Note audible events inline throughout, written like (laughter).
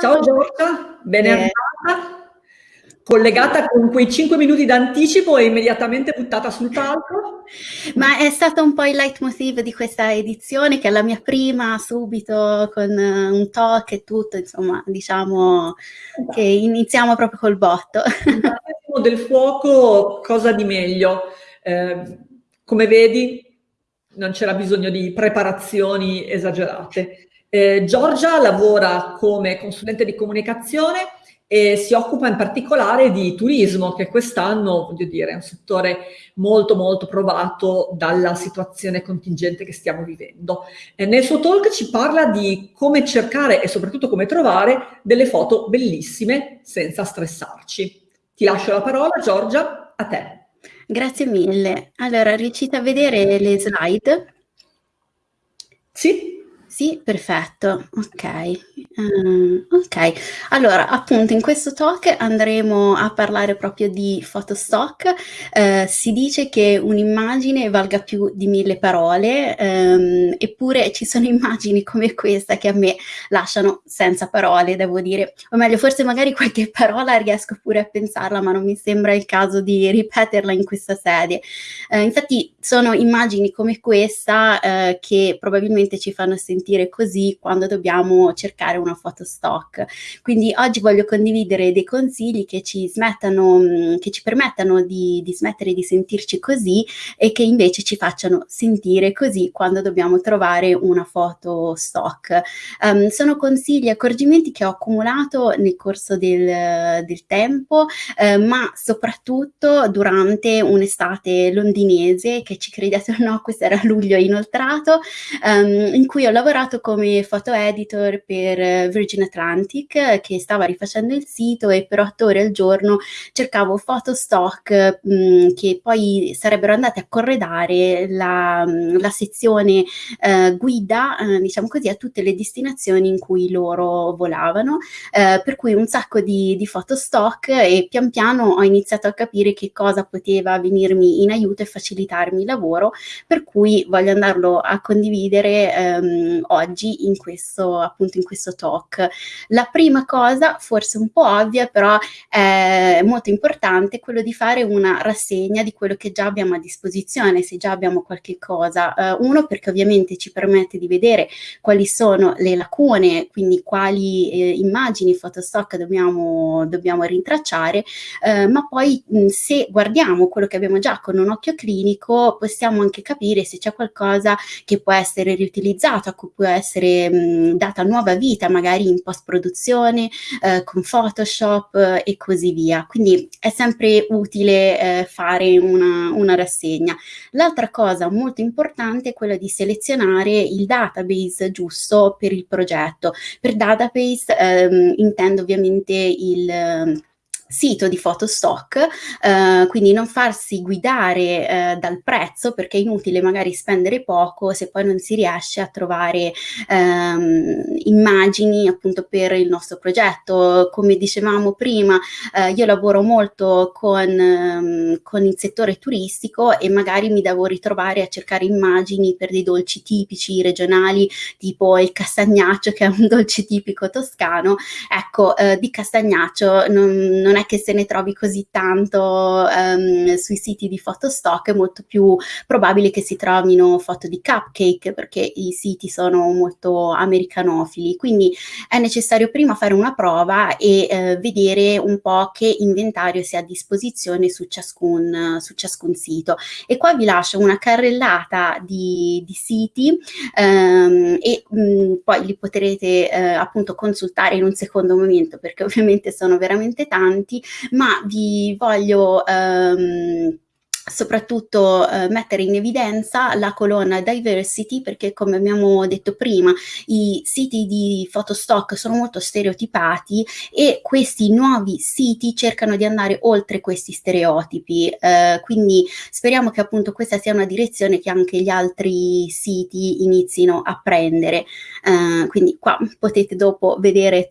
Ciao Giorgia, ben arrivata. Collegata con quei 5 minuti d'anticipo e immediatamente buttata sul palco. Ma è stato un po' il leitmotiv di questa edizione, che è la mia prima, subito con un talk e tutto, insomma, diciamo che iniziamo proprio col botto. del fuoco, cosa di meglio? Eh, come vedi, non c'era bisogno di preparazioni esagerate. Eh, Giorgia lavora come consulente di comunicazione e si occupa in particolare di turismo, che quest'anno, voglio dire, è un settore molto molto provato dalla situazione contingente che stiamo vivendo. Eh, nel suo talk ci parla di come cercare e soprattutto come trovare delle foto bellissime senza stressarci. Ti lascio la parola, Giorgia, a te. Grazie mille. Allora, riuscite a vedere le slide? Sì. Sì, perfetto, ok. Uh, ok, allora appunto in questo talk andremo a parlare proprio di photostock. Uh, si dice che un'immagine valga più di mille parole, um, eppure ci sono (laughs) immagini come questa che a me lasciano senza parole, devo dire. O meglio, forse magari qualche (laughs) parola riesco pure a pensarla, ma non mi sembra il caso di ripeterla in questa sede. Uh, infatti sono immagini come questa che probabilmente ci fanno sentire sentire così quando dobbiamo cercare una foto stock. Quindi oggi voglio condividere dei consigli che ci smettano, mm, che ci permettano di, di smettere di sentirci così e che invece ci facciano sentire così quando dobbiamo trovare una foto stock. Um, sono consigli e accorgimenti che ho accumulato nel corso del, del tempo, eh, ma soprattutto durante un'estate londinese che ci credete o no, questo era luglio inoltrato, um, in cui ho lavorato lavorato come photo editor per eh, Virgin Atlantic che stava rifacendo il sito e per otto ore al giorno cercavo foto stock mh, mm, che poi sarebbero andate a corredare la, mm, la sezione eh, guida, eh, diciamo così, a tutte le destinazioni in cui loro volavano, eh, per cui un sacco di, di foto stock e pian piano ho iniziato a capire che cosa poteva venirmi in aiuto e facilitarmi il lavoro, per cui voglio andarlo a condividere ehm, oggi in questo, appunto in questo talk. La prima cosa, forse un po' ovvia, però è molto importante, quello di fare una rassegna di quello che già abbiamo a disposizione, se già abbiamo qualche cosa. Uh, uno, perché ovviamente ci permette di vedere quali sono le lacune, quindi quali eh, immagini, fotostock dobbiamo, dobbiamo rintracciare, uh, ma poi mh, se guardiamo quello che abbiamo già con un occhio clinico, possiamo anche capire se c'è qualcosa che può essere riutilizzato, può essere mh, data nuova vita, magari in post-produzione, eh, con Photoshop eh, e così via. Quindi è sempre utile eh, fare una, una rassegna. L'altra cosa molto importante è quella di selezionare il database giusto per il progetto. Per database ehm, intendo ovviamente il sito di fotostock, eh, quindi non farsi guidare eh, dal prezzo perché è inutile magari spendere poco se poi non si riesce a trovare ehm, immagini appunto per il nostro progetto. Come dicevamo prima, eh, io lavoro molto con, ehm, con il settore turistico e magari mi devo ritrovare a cercare immagini per dei dolci tipici regionali tipo il castagnaccio che è un (laughs) dolce tipico toscano. Ecco, eh, di castagnaccio non, non non è che se ne trovi così tanto um, sui siti di fotostock, è molto più probabile che si trovino foto di cupcake perché i siti sono molto americanofili, quindi è necessario prima fare una prova e eh, vedere un po' che inventario si ha a disposizione su ciascun, su ciascun sito. E qua vi lascio una carrellata di, di siti um, e mh, mm, poi li potrete eh, appunto consultare in un secondo momento perché ovviamente sono veramente tanti ma vi voglio ehm, soprattutto eh, mettere in evidenza la colonna diversity perché come abbiamo detto prima i siti di fotostock sono molto stereotipati e questi nuovi siti cercano di andare oltre questi stereotipi. Eh, quindi speriamo che appunto questa sia una direzione che anche gli altri siti inizino a prendere. Eh, quindi qua potete dopo vedere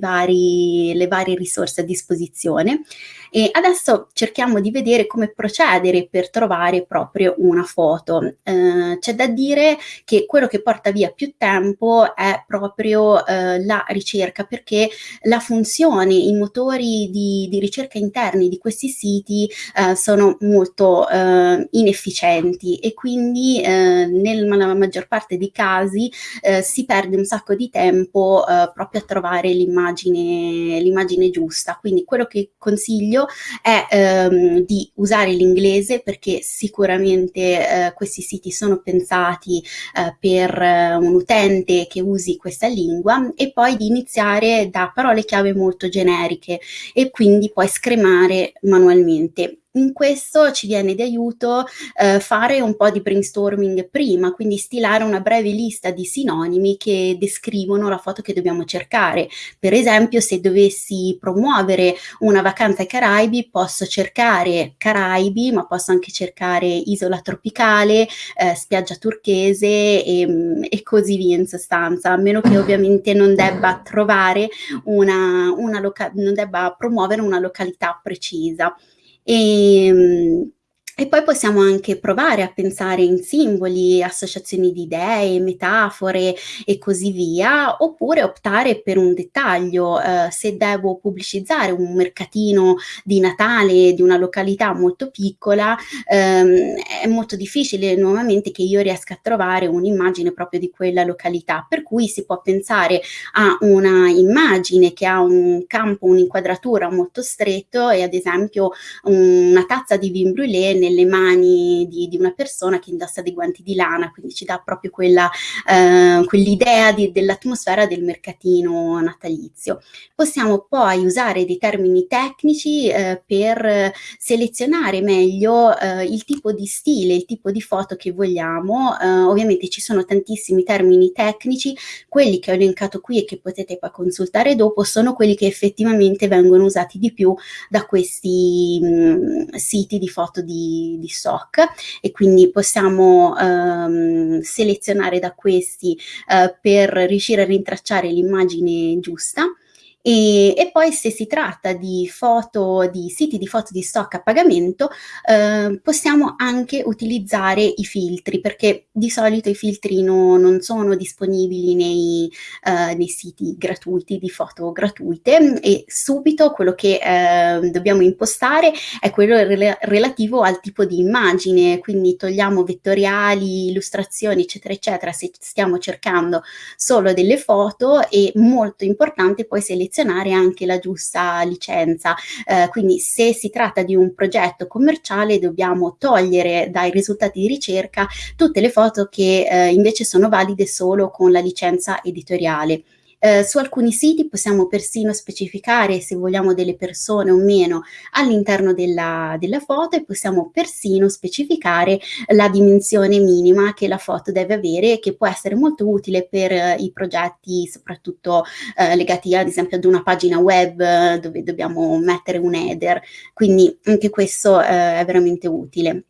vari le varie risorse a disposizione. E adesso cerchiamo di vedere come procedere accadere per trovare proprio una foto. Eh, c'è da dire che quello che porta via più tempo è proprio eh, la ricerca, perché la funzione, i motori di, di ricerca interni di questi siti eh, sono molto eh, inefficienti e quindi eh, nella maggior parte dei casi eh, si perde un sacco di tempo proprio a trovare l'immagine, l'immagine giusta. Quindi quello che consiglio è ehm, di usare l'inglese perché sicuramente eh, questi siti sono pensati eh, per eh, un utente che usi questa lingua e poi di iniziare da parole chiave molto generiche e quindi poi scremare manualmente in questo ci viene di aiuto eh, fare un po' di brainstorming prima, quindi stilare una breve lista di sinonimi che descrivono la foto che dobbiamo cercare. Per esempio, se dovessi promuovere una vacanza ai Caraibi, posso cercare Caraibi, ma posso anche cercare isola tropicale, eh, spiaggia turchese e, e, così via in sostanza, a meno che ovviamente non debba trovare una, una non debba promuovere una località precisa. E, ehm, e poi possiamo anche provare a pensare in simboli, associazioni di idee, metafore e così via, oppure optare per un dettaglio. Eh, se devo pubblicizzare un mercatino di Natale di una località molto piccola, ehm, è molto difficile nuovamente che io riesca a trovare un'immagine proprio di quella località, per cui si può pensare a una immagine che ha un campo, un'inquadratura molto stretto e ad esempio una tazza di vin brûlé nelle mani di, di, una persona che indossa dei guanti di lana, quindi ci dà proprio quella, eh, quell'idea dell'atmosfera del mercatino natalizio. Possiamo poi usare dei termini tecnici eh, per selezionare meglio eh, il tipo di stile, il tipo di foto che vogliamo. Eh, ovviamente ci sono tantissimi termini tecnici, quelli che ho elencato qui e che potete poi consultare dopo sono quelli che effettivamente vengono usati di più da questi mh, mm, siti di foto di, di, SOC e quindi possiamo ehm, selezionare da questi eh, per riuscire a rintracciare l'immagine giusta e, e, poi se si tratta di foto, di siti di foto di stock a pagamento, eh, possiamo anche utilizzare i filtri, perché di solito i filtri no, non sono disponibili nei, eh, nei, siti gratuiti di foto gratuite. E subito quello che eh, dobbiamo impostare è quello rel relativo al tipo di immagine, quindi togliamo vettoriali, illustrazioni, eccetera, eccetera, se stiamo cercando solo delle foto e molto importante poi selezionare selezionare anche la giusta licenza. Eh, quindi se si tratta di un progetto commerciale dobbiamo togliere dai risultati di ricerca tutte le foto che eh, invece sono valide solo con la licenza editoriale. Eh, su alcuni siti possiamo persino specificare se vogliamo delle persone o meno all'interno della, della foto e possiamo persino specificare la dimensione minima che la foto deve avere che può essere molto utile per eh, i progetti soprattutto eh, legati ad esempio ad una pagina web eh, dove dobbiamo mettere un header, quindi anche questo eh, è veramente utile.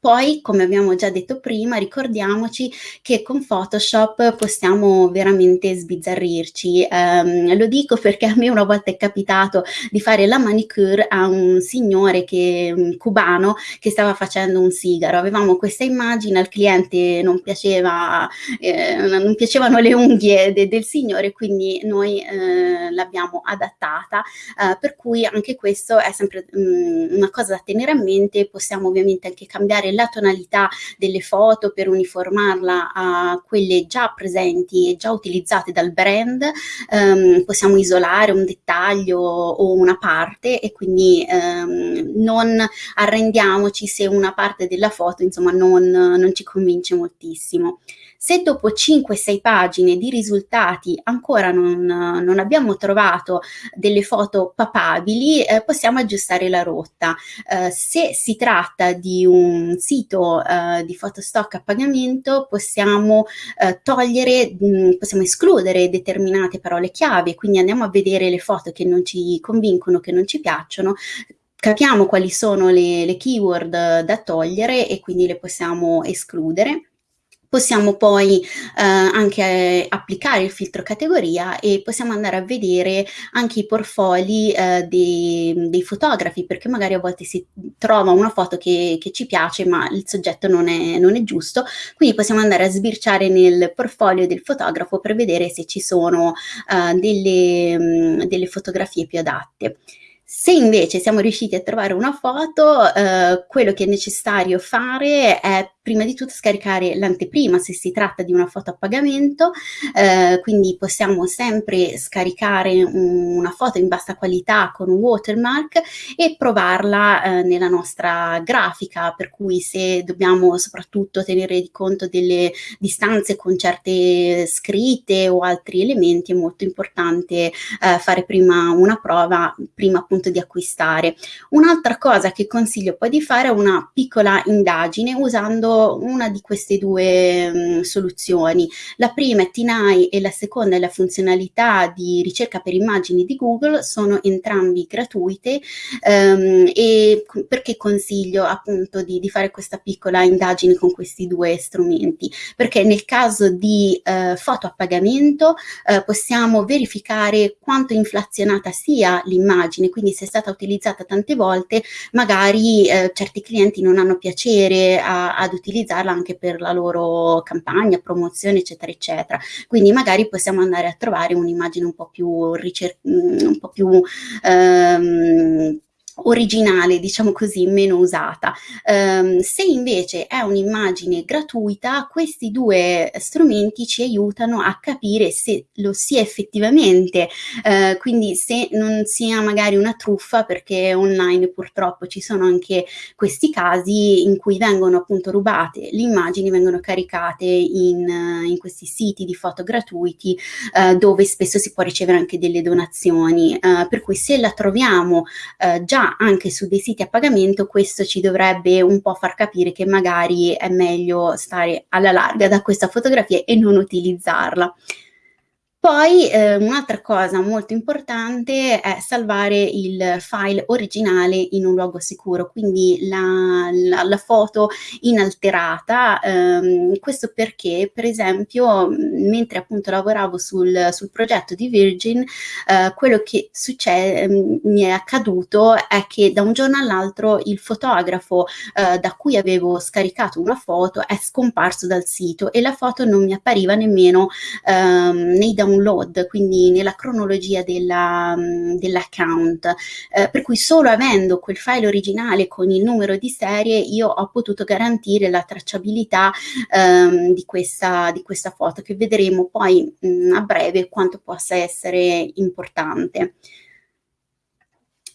Poi, come abbiamo già detto prima, ricordiamoci che con Photoshop possiamo veramente sbizzarrirci. Um, lo dico perché a me una volta è capitato di fare la manicure a un signore che, un cubano che stava facendo un sigaro. Avevamo questa immagine, al cliente non, piaceva, eh, non piacevano le unghie de, del signore, quindi noi eh, l'abbiamo adattata, eh, per cui anche questo è sempre um, una cosa da tenere a mente. Possiamo ovviamente anche cambiare la tonalità delle foto per uniformarla a quelle già presenti e già utilizzate dal brand, um, possiamo isolare un dettaglio o una parte e quindi um, non arrendiamoci se una parte della foto insomma non, non ci convince moltissimo. Se dopo 5-6 pagine di risultati ancora non, non, abbiamo trovato delle foto papabili, eh, possiamo aggiustare la rotta. Eh, se si tratta di un sito eh, di fotostock a pagamento, possiamo eh, togliere, mh, mm, possiamo escludere determinate parole chiave, quindi andiamo a vedere le foto che non ci convincono, che non ci piacciono, capiamo quali sono le, le keyword da togliere e quindi le possiamo escludere Possiamo poi eh, anche applicare il filtro categoria e possiamo andare a vedere anche i portfoli eh, dei, dei, fotografi, perché magari a volte si trova una foto che, che ci piace ma il soggetto non è, non è, giusto, quindi possiamo andare a sbirciare nel portfolio del fotografo per vedere se ci sono eh, delle, mh, delle fotografie più adatte. Se invece siamo riusciti a trovare una foto, eh, quello che è necessario fare è prima di tutto scaricare l'anteprima se si tratta di una foto a pagamento, eh, quindi possiamo sempre scaricare una foto in bassa qualità con un watermark e provarla eh, nella nostra grafica, per cui se dobbiamo soprattutto tenere di conto delle distanze con certe scritte o altri elementi, è molto importante eh, fare prima una prova, prima appunto di acquistare. Un'altra cosa che consiglio poi di fare è una piccola indagine usando una di queste due mh, soluzioni. La prima è TINAI e la seconda è la funzionalità di ricerca per immagini di Google, sono entrambi gratuite um, e perché consiglio appunto di, di, fare questa piccola indagine con questi due strumenti? Perché nel caso di uh, foto a pagamento uh, possiamo verificare quanto inflazionata sia l'immagine, quindi se è stata utilizzata tante volte magari uh, certi clienti non hanno piacere a, ad utilizzarla anche per la loro campagna, promozione, eccetera, eccetera. Quindi magari possiamo andare a trovare un'immagine un po' più, ricer- un po' più ehm, originale, diciamo così, meno usata. Um, se invece è un'immagine gratuita, questi due strumenti ci aiutano a capire se lo sia effettivamente, uh, quindi se non sia magari una truffa, perché online purtroppo ci sono anche questi casi in cui vengono appunto rubate le immagini, vengono caricate in, in questi siti di foto gratuiti uh, dove spesso si può ricevere anche delle donazioni, uh, per cui se la troviamo già anche su dei siti a pagamento questo ci dovrebbe un po' far capire che magari è meglio stare alla larga da questa fotografia e non utilizzarla. Poi eh, un'altra cosa molto importante è salvare il file originale in un luogo sicuro, quindi la, la, la foto inalterata. Ehm, questo perché, per esempio, mentre appunto lavoravo sul, sul progetto di Virgin, eh, quello che succede, ehm, mi è accaduto è che da un giorno all'altro il fotografo eh, da cui avevo scaricato una foto è scomparso dal sito e la foto non mi appariva nemmeno ehm, nei download download, quindi nella cronologia mm, dell'account, eh, per cui solo avendo quel file originale con il numero di serie io ho potuto garantire la tracciabilità ehm, di, questa, di questa foto che vedremo poi mh, mm, a breve quanto possa essere importante.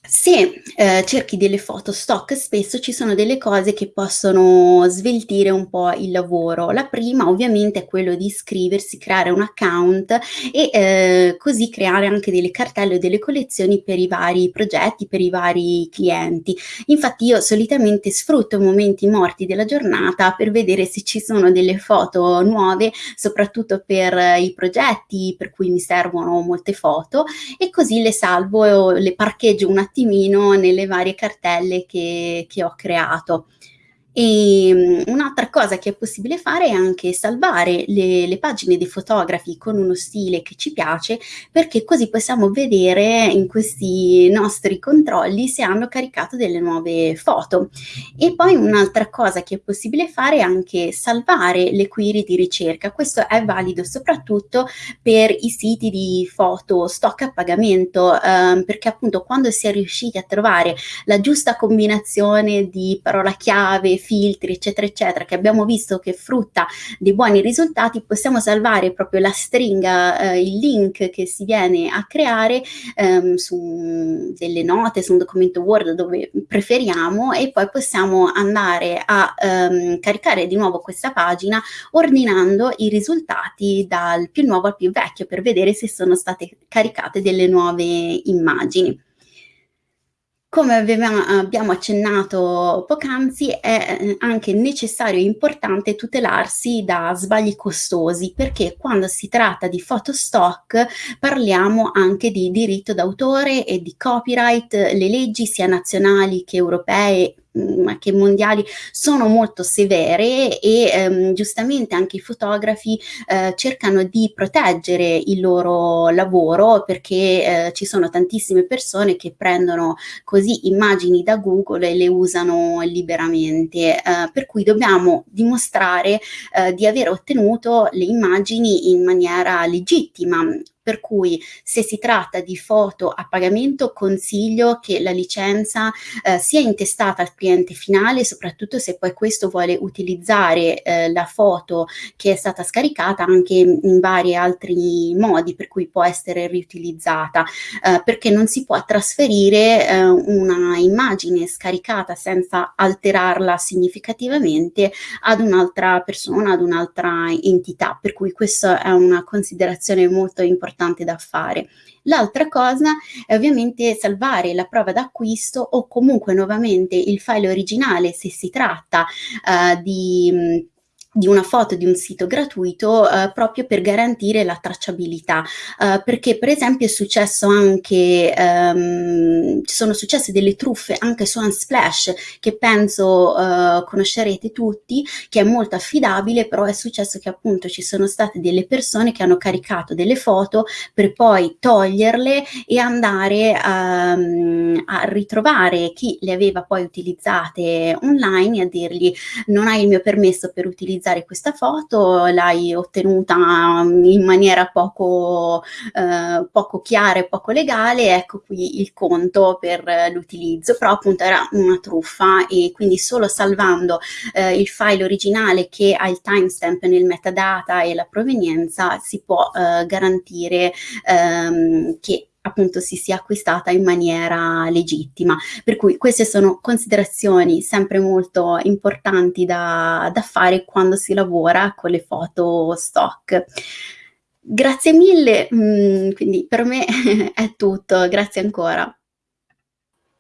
Se eh, cerchi delle foto stock, spesso ci sono delle cose che possono sveltire un po' il lavoro. La prima ovviamente è quello di iscriversi, creare un account e eh, così creare anche delle cartelle o delle collezioni per i vari progetti, per i vari clienti. Infatti io solitamente sfrutto momenti morti della giornata per vedere se ci sono delle foto nuove, soprattutto per i progetti per cui mi servono molte foto e così le salvo le parcheggio un attimo attimino nelle varie cartelle che, che ho creato. E um, un'altra cosa che è possibile fare è anche salvare le, le, pagine dei fotografi con uno stile che ci piace, perché così possiamo vedere in questi nostri controlli se hanno caricato delle nuove foto. E poi un'altra cosa che è possibile fare è anche salvare le query di ricerca. Questo è valido soprattutto per i siti di foto stock a pagamento, ehm, perché appunto quando si è riusciti a trovare la giusta combinazione di parola chiave, filtri, eccetera, eccetera, che abbiamo visto che frutta dei buoni risultati, possiamo salvare proprio la stringa, eh, il link che si viene a creare ehm, su delle note, su un documento Word dove preferiamo e poi possiamo andare a ehm, caricare di nuovo questa pagina ordinando i risultati dal più nuovo al più vecchio per vedere se sono state caricate delle nuove immagini. Come abbiamo accennato poc'anzi, è eh, anche necessario e importante tutelarsi da sbagli costosi, perché quando si tratta di fotostock parliamo anche di diritto d'autore e di copyright, le leggi sia nazionali che europee mm, che mondiali sono molto severe e ehm, giustamente anche i fotografi eh, cercano di proteggere il loro lavoro perché eh, ci sono tantissime persone che prendono così immagini da Google e le usano liberamente, eh, per cui dobbiamo dimostrare eh, di aver ottenuto le immagini in maniera legittima per cui se si tratta di foto a pagamento consiglio che la licenza eh, sia intestata al cliente finale, soprattutto se poi questo vuole utilizzare eh, la foto che è stata scaricata anche in vari altri modi per cui può essere riutilizzata, eh, perché non si può trasferire eh, una immagine scaricata senza alterarla significativamente ad un'altra persona, ad un'altra entità, per cui questa è una considerazione molto importante importante da fare. L'altra cosa è ovviamente salvare la prova d'acquisto o comunque nuovamente il file originale se si tratta uh, di di una foto di un sito gratuito eh, proprio per garantire la tracciabilità. Eh, perché per esempio è successo anche ehm, ci sono successe delle truffe anche su Unsplash che penso eh, conoscerete tutti che è molto affidabile però è successo che appunto ci sono state delle persone che hanno caricato delle foto per poi toglierle e andare um, a ritrovare chi le aveva poi utilizzate online e a dirgli non hai il mio permesso per utilizzare utilizzare questa foto, l'hai ottenuta in maniera poco, eh, poco chiara e poco legale, ecco qui il conto per l'utilizzo, però appunto era una truffa e quindi solo salvando eh, il file originale che ha il timestamp nel metadata e la provenienza si può eh, garantire ehm, che appunto si sia acquistata in maniera legittima. Per cui queste sono considerazioni sempre molto importanti da, da fare quando si lavora con le foto stock. Grazie mille, mm, quindi per me (laughs) è tutto, grazie ancora.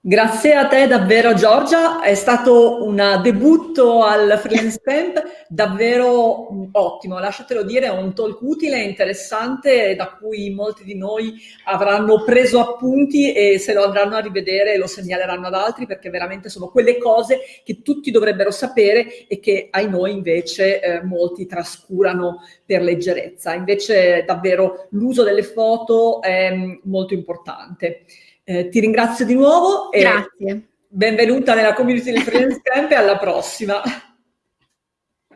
Grazie a te davvero Giorgia, è stato un debutto al Freelance Camp davvero ottimo, lasciatelo dire, è un talk utile interessante da cui molti di noi avranno preso appunti e se lo andranno a rivedere lo segnaleranno ad altri perché veramente sono quelle cose che tutti dovrebbero sapere e che ai noi invece eh, molti trascurano per leggerezza. Invece davvero l'uso delle foto è molto importante. Eh, ti ringrazio di nuovo e Grazie. benvenuta nella community del Freelance Camp e alla prossima.